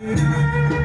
Música